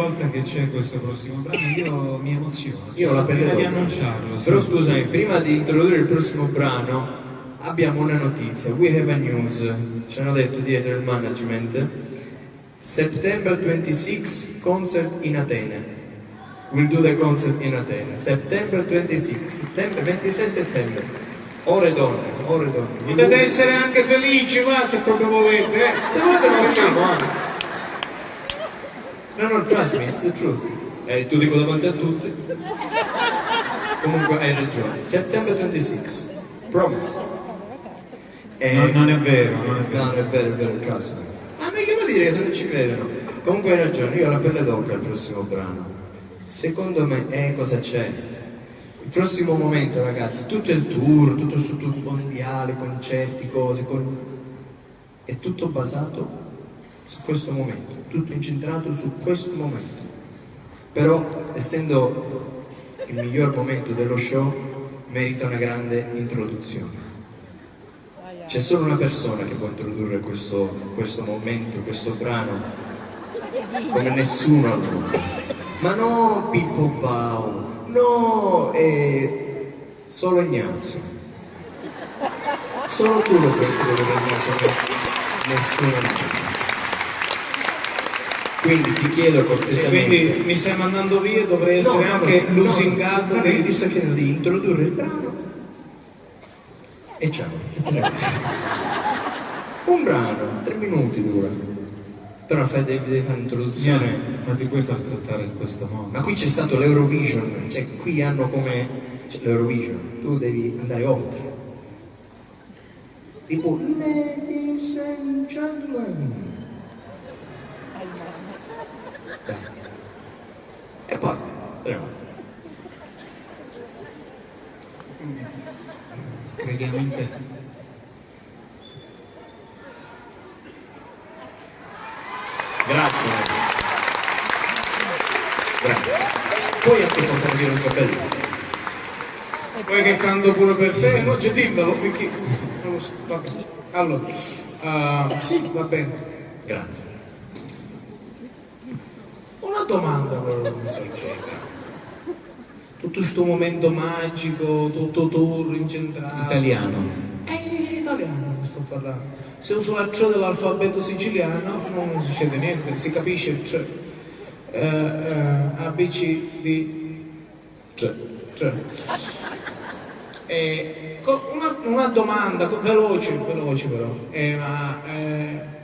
volta che c'è questo prossimo brano io mi emoziono. Io ho la pelle prima di annunciarlo. sì. Però scusami, prima di introdurre il prossimo brano abbiamo una notizia. We have a news. Ci hanno detto dietro il management. September 26 concert in Atene. We'll do the concert in Atene. September 26. Settembre, 26 settembre. Ore donne, ore donne. Potete essere anche felici, va, se proprio volete. eh. Se volete possiamo, eh. No, no, trust me, it's the truth. Eh, tu dico davanti a tutti. Comunque hai ragione. September 26. Promise. Eh, Non, non è vero, non è vero. No, non è vero, è vero, trust me. Ma meglio dire se non ci credono. Comunque hai ragione, io ho la pelle d'oca al prossimo brano. Secondo me, eh, cosa c'è? Il prossimo momento, ragazzi, tutto il tour, tutto il tour mondiale, concerti, cose, con- è tutto basato su questo momento, tutto incentrato su questo momento. Però, essendo il miglior momento dello show, merita una grande introduzione. C'è solo una persona che può introdurre questo, questo momento, questo brano, come nessuno al. Ma no Pippo Bau, no eh, solo Ignazio. Solo tu lo puoi introdurre nessuno al mondo. Quindi ti chiedo Sì, cortesemente... quindi mi stai mandando via, dovrei essere No, no, anche no, lusingato guarda, io ti sto chiedendo di introdurre il brano e ciao. e. Un brano, tre minuti dura. Però fai, devi, devi fare un'introduzione. Sione, ma ti puoi far trattare in questo modo? Ma qui c'è stato l'Eurovision, cioè qui hanno come cioè, l'Eurovision, tu devi andare oltre. Tipo Ladies and Gentlemen. E poi, prego. Crediamo in te. Grazie. Grazie. Puoi anche portare via il capello. Poi che canto pure per te? No, c'è dimmelo, perché... non. Allora, ah, sì, va bene. Grazie. Domanda però, sincera. Tutto questo momento magico, tutto tour incentrato. Italiano. È italiano che sto parlando. Se uso la C dell'alfabeto siciliano non succede niente, si capisce il C. Eh, eh, A, B, C, D, Cioè, cioè. Co- una, una domanda, veloce, veloce però. Eh, ma eh,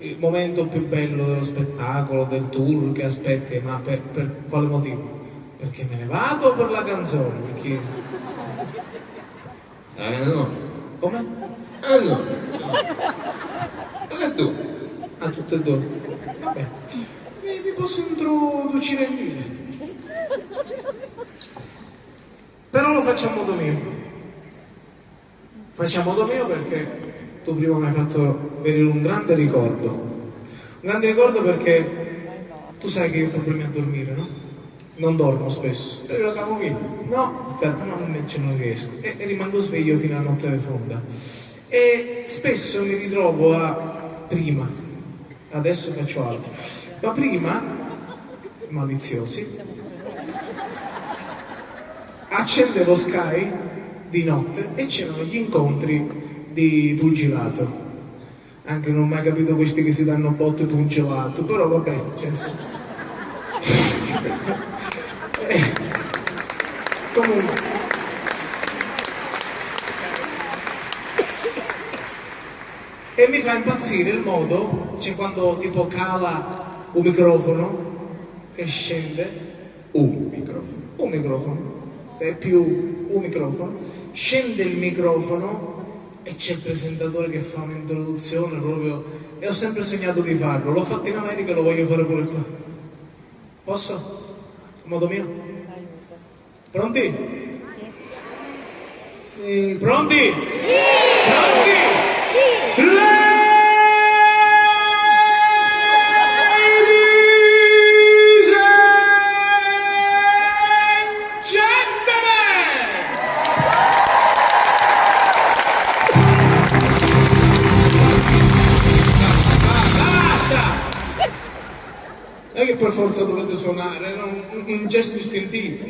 il momento più bello dello spettacolo, del tour che aspetti, ma per, per quale motivo? Perché me ne vado per la canzone? Perché... eh, no. Come? Eh, no. E tu? A tutte e due. Vabbè. Vi, vi posso introducere in dire. Però lo faccio a modo mio. Modo mio perché tu prima mi hai fatto venire un grande ricordo. Un grande ricordo perché tu sai che io ho problemi a dormire, no? Non dormo spesso. La camomilla. No, per- no, invece non riesco. E, e rimango sveglio fino a notte fonda. E spesso mi ritrovo a prima. Adesso faccio altro. Ma prima, maliziosi, accendevo Sky di notte e c'erano gli incontri di pugilato. Anche non ho mai capito questi che si danno botte pugilato, però vabbè, cioè, sì. Eh, Comunque. E mi fa impazzire il modo, cioè quando tipo cala un microfono che scende, un microfono, un microfono, è più un microfono, scende il microfono e c'è il presentatore che fa un'introduzione proprio, e ho sempre sognato di farlo, l'ho fatto in America e lo voglio fare pure qua. Posso? A modo mio? Pronti? Sì. Pronti? Pronti? Ladies per forza dovete suonare, era un, un gesto istintivo.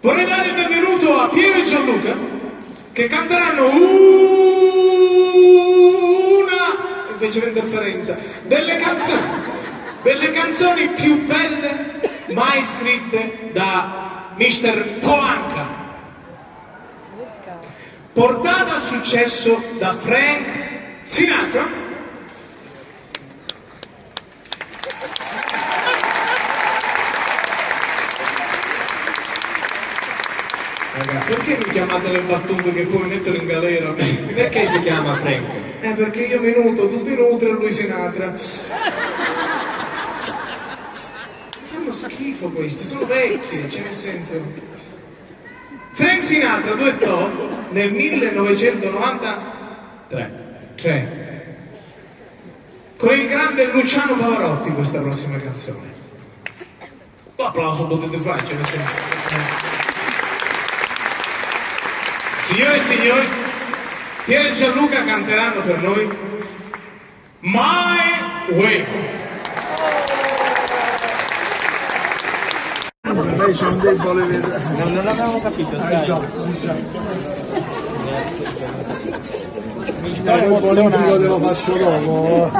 Vorrei dare il benvenuto a Piero e Gianluca che canteranno una, invece di interferenza, delle canzoni, delle canzoni più belle mai scritte da Mr. Polanca portata al successo da Frank Sinatra. Perché mi chiamate le battute che poi mettono in galera? Perché si chiama Frank? Eh, perché io mi nutro, tutti nutri e lui Sinatra. Fanno schifo questi, sono vecchi, cioè nel senso... Frank Sinatra duettò nel 1993 con il grande Luciano Pavarotti questa prossima canzone. Un applauso potete fare, cioè nel senso... eh. Signore e signori, Piero e Gianluca canteranno per noi My Way. Non, capito, sai. Lo dopo.